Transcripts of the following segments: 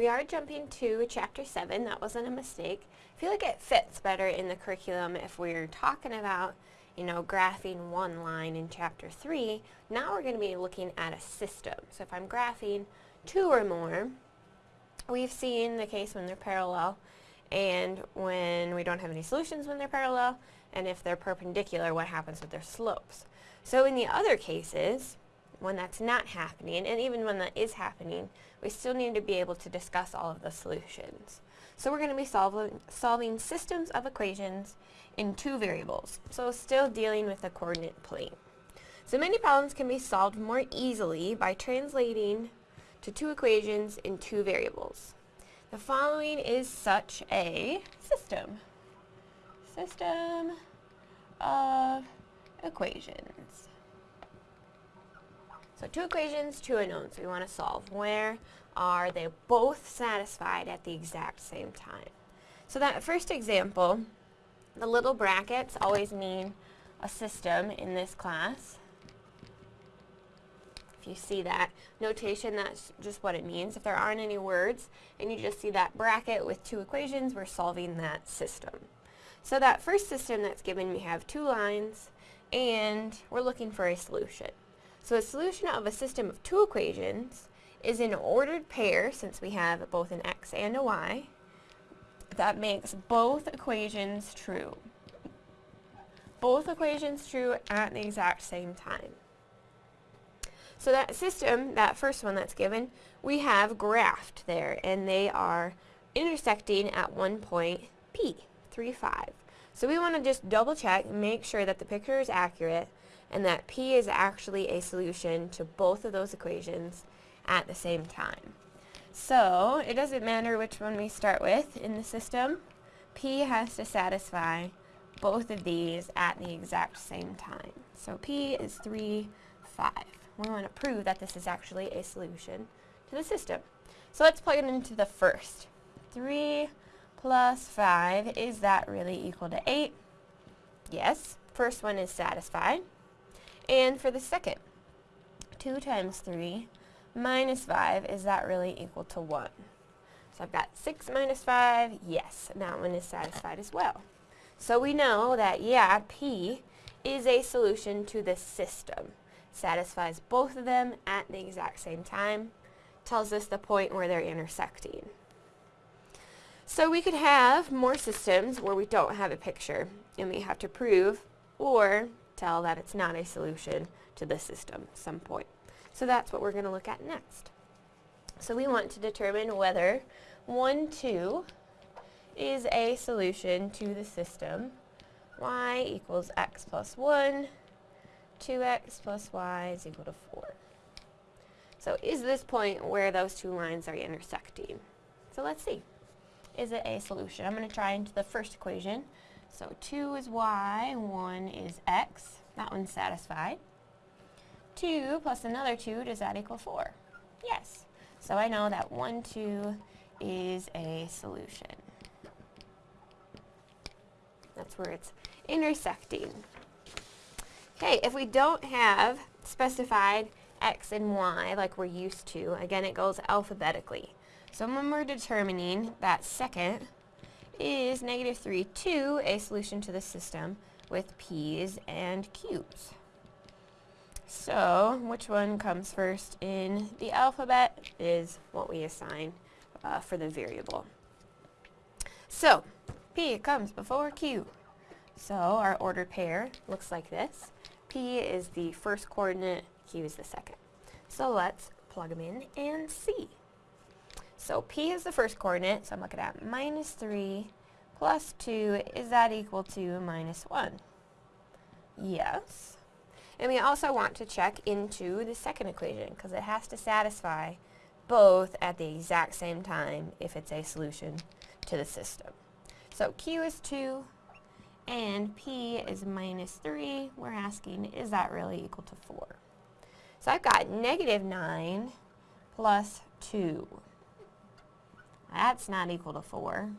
We are jumping to chapter 7. That wasn't a mistake. I feel like it fits better in the curriculum if we're talking about, you know, graphing one line in chapter 3. Now we're going to be looking at a system. So if I'm graphing two or more, we've seen the case when they're parallel and when we don't have any solutions when they're parallel, and if they're perpendicular, what happens with their slopes. So in the other cases, when that's not happening, and even when that is happening, we still need to be able to discuss all of the solutions. So we're going to be solving, solving systems of equations in two variables, so still dealing with the coordinate plane. So many problems can be solved more easily by translating to two equations in two variables. The following is such a system. System of equations. So two equations, two unknowns we want to solve. Where are they both satisfied at the exact same time? So that first example, the little brackets always mean a system in this class. If you see that notation, that's just what it means. If there aren't any words and you just see that bracket with two equations, we're solving that system. So that first system that's given, we have two lines, and we're looking for a solution. So a solution of a system of two equations is an ordered pair, since we have both an x and a y, that makes both equations true. Both equations true at the exact same time. So that system, that first one that's given, we have graphed there, and they are intersecting at one point P, 3, 5. So we want to just double check, make sure that the picture is accurate, and that P is actually a solution to both of those equations at the same time. So it doesn't matter which one we start with in the system, P has to satisfy both of these at the exact same time. So P is 3, 5. We want to prove that this is actually a solution to the system. So let's plug it into the first. 3 plus 5, is that really equal to 8? Yes, first one is satisfied. And for the second, 2 times 3 minus 5, is that really equal to 1? So I've got 6 minus 5, yes, that one is satisfied as well. So we know that, yeah, P is a solution to this system. Satisfies both of them at the exact same time. Tells us the point where they're intersecting. So we could have more systems where we don't have a picture and we have to prove or tell that it's not a solution to the system at some point. So that's what we're going to look at next. So we want to determine whether 1, 2 is a solution to the system. y equals x plus 1, 2x plus y is equal to 4. So is this point where those two lines are intersecting? So let's see. Is it a solution? I'm going to try into the first equation. So 2 is y, 1 is x. That one's satisfied. 2 plus another 2, does that equal 4? Yes. So I know that 1, 2 is a solution. That's where it's intersecting. Okay, if we don't have specified x and y like we're used to, again it goes alphabetically. So when we're determining that second, is negative 3, 2 a solution to the system with p's and q's? So, which one comes first in the alphabet is what we assign uh, for the variable. So, p comes before q. So, our ordered pair looks like this. p is the first coordinate, q is the second. So, let's plug them in and see. So P is the first coordinate, so I'm looking at minus 3 plus 2, is that equal to minus 1? Yes. And we also want to check into the second equation, because it has to satisfy both at the exact same time if it's a solution to the system. So Q is 2, and P is minus 3. We're asking, is that really equal to 4? So I've got negative 9 plus 2. That's not equal to 4.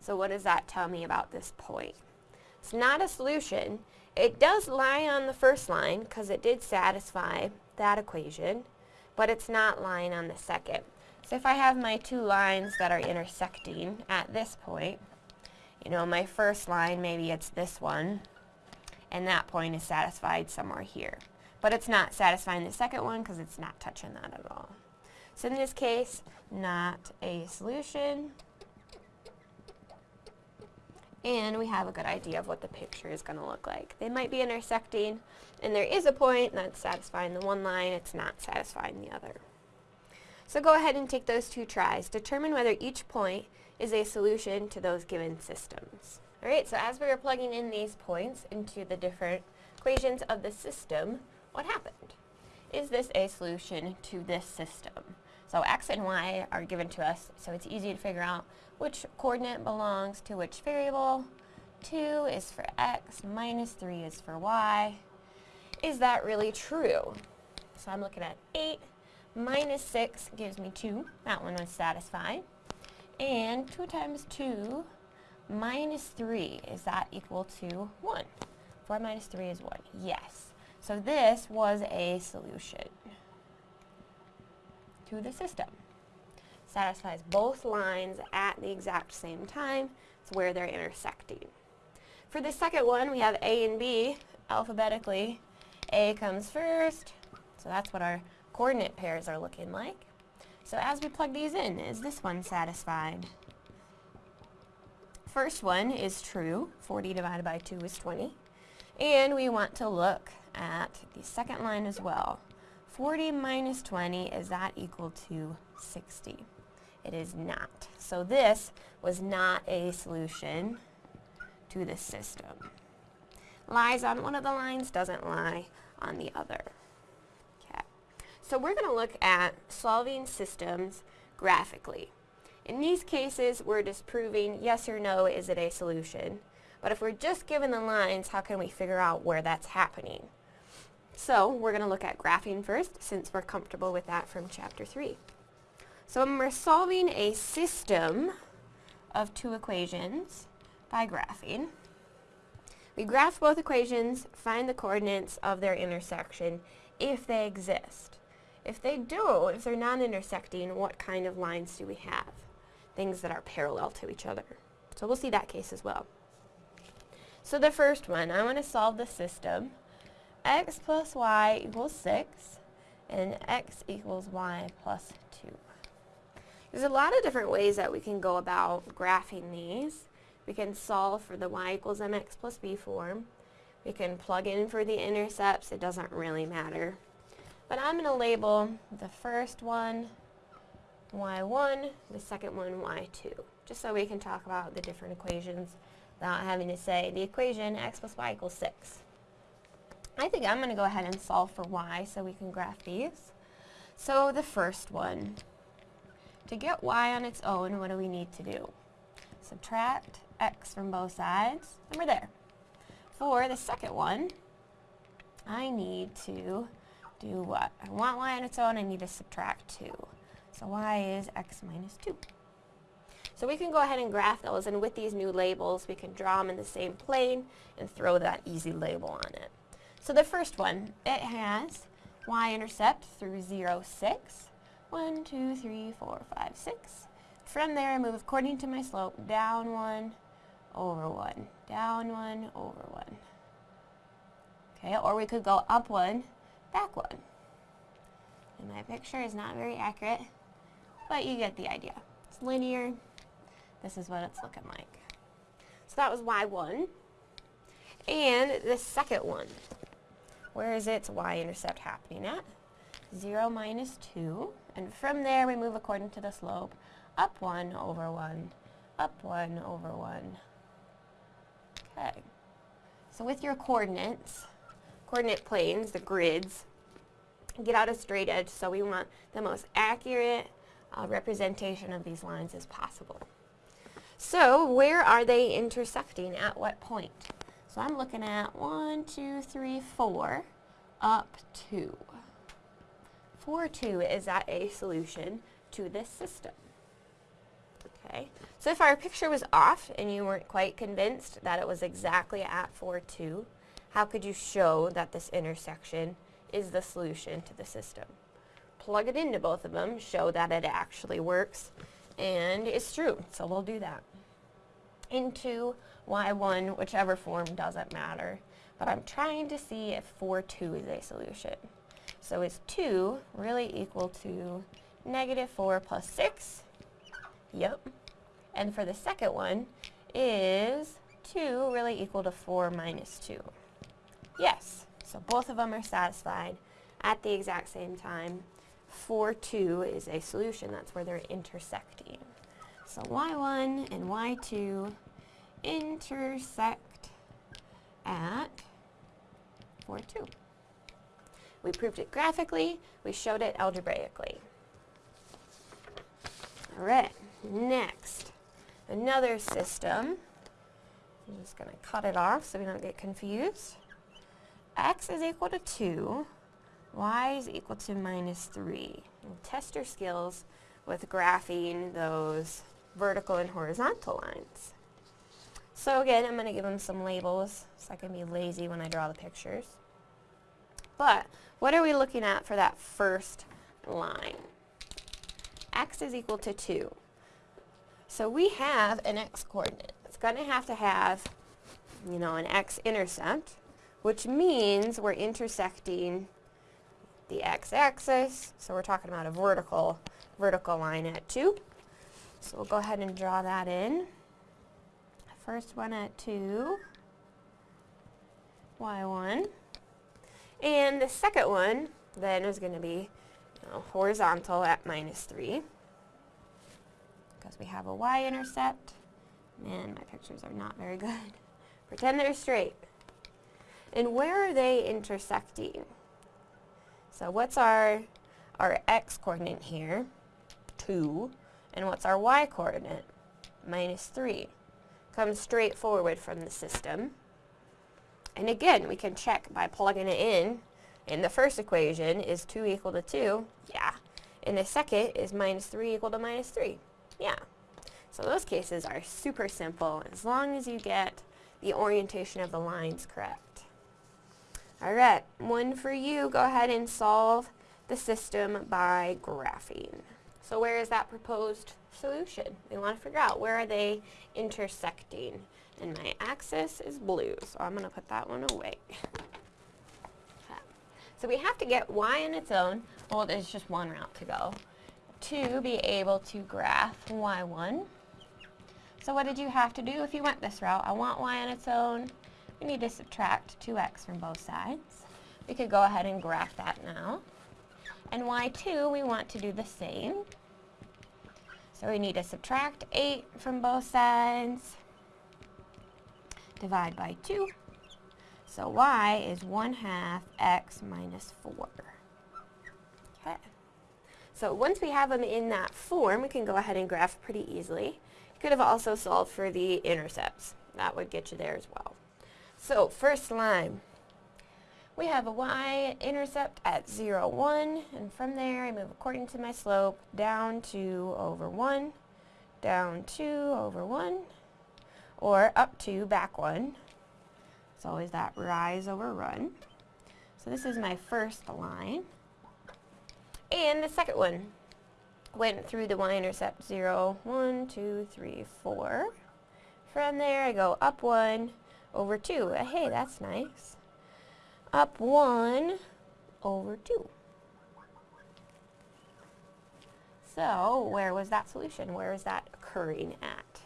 So what does that tell me about this point? It's not a solution. It does lie on the first line because it did satisfy that equation, but it's not lying on the second. So if I have my two lines that are intersecting at this point, you know, my first line, maybe it's this one, and that point is satisfied somewhere here. But it's not satisfying the second one because it's not touching that at all. So in this case, not a solution. And we have a good idea of what the picture is going to look like. They might be intersecting, and there is a point that's satisfying the one line, it's not satisfying the other. So go ahead and take those two tries. Determine whether each point is a solution to those given systems. Alright, so as we were plugging in these points into the different equations of the system, what happened? Is this a solution to this system? So x and y are given to us, so it's easy to figure out which coordinate belongs to which variable. 2 is for x, minus 3 is for y. Is that really true? So I'm looking at 8 minus 6 gives me 2. That one was satisfied. And 2 times 2 minus 3, is that equal to 1? 4 minus 3 is 1. Yes. So this was a solution to the system. Satisfies both lines at the exact same time. It's where they're intersecting. For the second one, we have A and B alphabetically. A comes first, so that's what our coordinate pairs are looking like. So as we plug these in, is this one satisfied? First one is true. 40 divided by 2 is 20. And we want to look at the second line as well. 40 minus 20, is that equal to 60? It is not. So this was not a solution to the system. Lies on one of the lines, doesn't lie on the other. Okay. So we're going to look at solving systems graphically. In these cases, we're just proving yes or no, is it a solution? But if we're just given the lines, how can we figure out where that's happening? So we're going to look at graphing first, since we're comfortable with that from Chapter 3. So when we're solving a system of two equations by graphing, we graph both equations, find the coordinates of their intersection if they exist. If they do, if they're non-intersecting, what kind of lines do we have? Things that are parallel to each other. So we'll see that case as well. So the first one, I want to solve the system x plus y equals 6 and x equals y plus 2. There's a lot of different ways that we can go about graphing these. We can solve for the y equals mx plus b form. We can plug in for the intercepts. It doesn't really matter. But I'm going to label the first one y1, the second one y2, just so we can talk about the different equations without having to say the equation x plus y equals 6. I think I'm going to go ahead and solve for y so we can graph these. So the first one, to get y on its own, what do we need to do? Subtract x from both sides, and we're there. For the second one, I need to do what? I want y on its own, I need to subtract 2. So y is x minus 2. So we can go ahead and graph those, and with these new labels, we can draw them in the same plane and throw that easy label on it. So the first one, it has y-intercept through 0, 6. 1, 2, 3, 4, 5, 6. From there, I move according to my slope, down 1, over 1, down 1, over 1. Okay, or we could go up 1, back 1. And my picture is not very accurate, but you get the idea. It's linear. This is what it's looking like. So that was y1. And the second one, where is its y-intercept happening at? 0 minus 2. And from there, we move according to the slope. Up 1 over 1. Up 1 over 1. Okay. So with your coordinates, coordinate planes, the grids, get out a straight edge. So we want the most accurate uh, representation of these lines as possible. So where are they intersecting? At what point? So I'm looking at 1, 2, 3, 4, up 2. 4, 2 is that a solution to this system. Okay, so if our picture was off and you weren't quite convinced that it was exactly at 4, 2, how could you show that this intersection is the solution to the system? plug it into both of them, show that it actually works, and it's true. So we'll do that. Into y1, whichever form doesn't matter. But I'm trying to see if 4, 2 is a solution. So is 2 really equal to negative 4 plus 6? Yep. And for the second one, is 2 really equal to 4 minus 2? Yes. So both of them are satisfied at the exact same time. 4, 2 is a solution. That's where they're intersecting. So y1 and y2 intersect at 4, 2. We proved it graphically. We showed it algebraically. All right, next, another system. I'm just going to cut it off so we don't get confused. x is equal to 2, y is equal to minus 3. And test your skills with graphing those vertical and horizontal lines. So again, I'm going to give them some labels so I can be lazy when I draw the pictures. But what are we looking at for that first line? x is equal to 2. So we have an x-coordinate. It's going to have to have, you know, an x-intercept, which means we're intersecting the x-axis. So we're talking about a vertical, vertical line at 2. So we'll go ahead and draw that in. First one at 2, y1. And the second one then is going to be you know, horizontal at minus 3 because we have a y-intercept. Man, my pictures are not very good. Pretend they're straight. And where are they intersecting? So what's our, our x-coordinate here? 2. And what's our y-coordinate? Minus 3. Comes straight forward from the system. And again, we can check by plugging it in. In the first equation, is 2 equal to 2? Yeah. In the second, is minus 3 equal to minus 3? Yeah. So those cases are super simple as long as you get the orientation of the lines correct. Alright, one for you. Go ahead and solve the system by graphing. So where is that proposed solution? We want to figure out where are they intersecting. And my axis is blue, so I'm going to put that one away. So we have to get y on its own, well there's just one route to go, to be able to graph y1. So what did you have to do if you went this route? I want y on its own. We need to subtract 2x from both sides. We could go ahead and graph that now. And y2, we want to do the same. So we need to subtract 8 from both sides divide by 2. So y is 1 half x minus 4. Okay. So once we have them in that form, we can go ahead and graph pretty easily. Could have also solved for the intercepts. That would get you there as well. So first line, we have a y-intercept at 0, 1, and from there I move according to my slope down 2 over 1, down 2 over 1, or up 2, back one. It's always that rise over run. So this is my first line. And the second one went through the y-intercept 0, 1, 2, 3, 4. From there I go up 1 over 2. Uh, hey, that's nice. Up 1 over 2. So where was that solution? Where is that occurring at?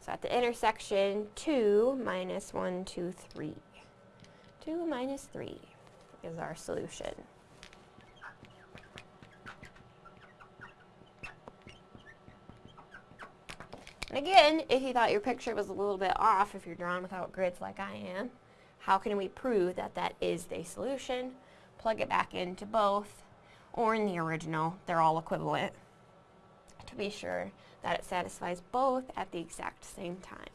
So at the intersection, 2 minus 1, 2, 3. 2 minus 3 is our solution. And again, if you thought your picture was a little bit off, if you're drawn without grids like I am, how can we prove that that is the solution? Plug it back into both, or in the original, they're all equivalent, to be sure that it satisfies both at the exact same time.